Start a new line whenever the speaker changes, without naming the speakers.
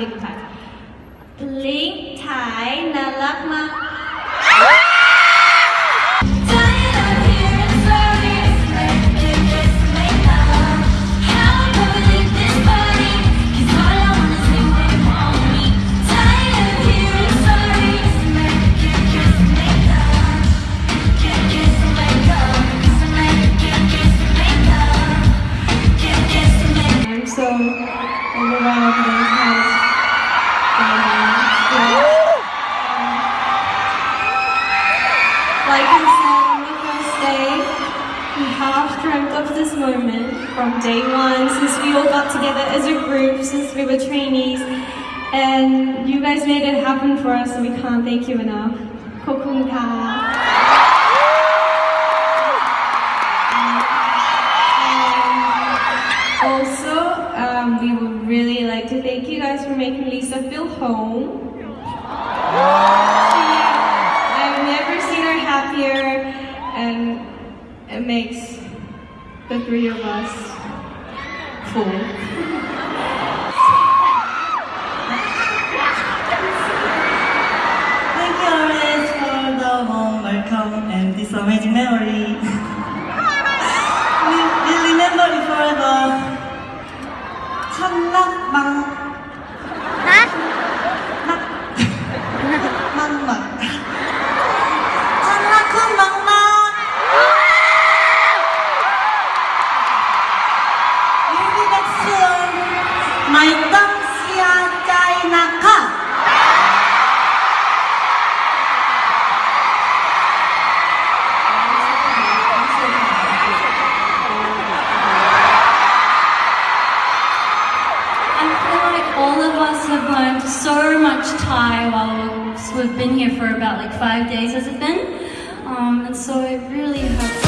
ลิงถ่ายลิงถ่ายน่ารักมาก Like I said on the first day, we half dreamt of this moment from day one since we all got together as a group, since we were trainees. And you guys made it happen for us, and we can't thank you enough. Kokung ka. Also, um, we would really like to thank you guys for making Lisa feel home. it makes the three of us full.
Thank you always for the warm welcome and this amazing memory. we will remember it forever. 찬락망 막막 My tongue sia chai naka.
I feel like all of us have learned so much Thai while we've been here for about like five days, has it been? Um, and so it really hope.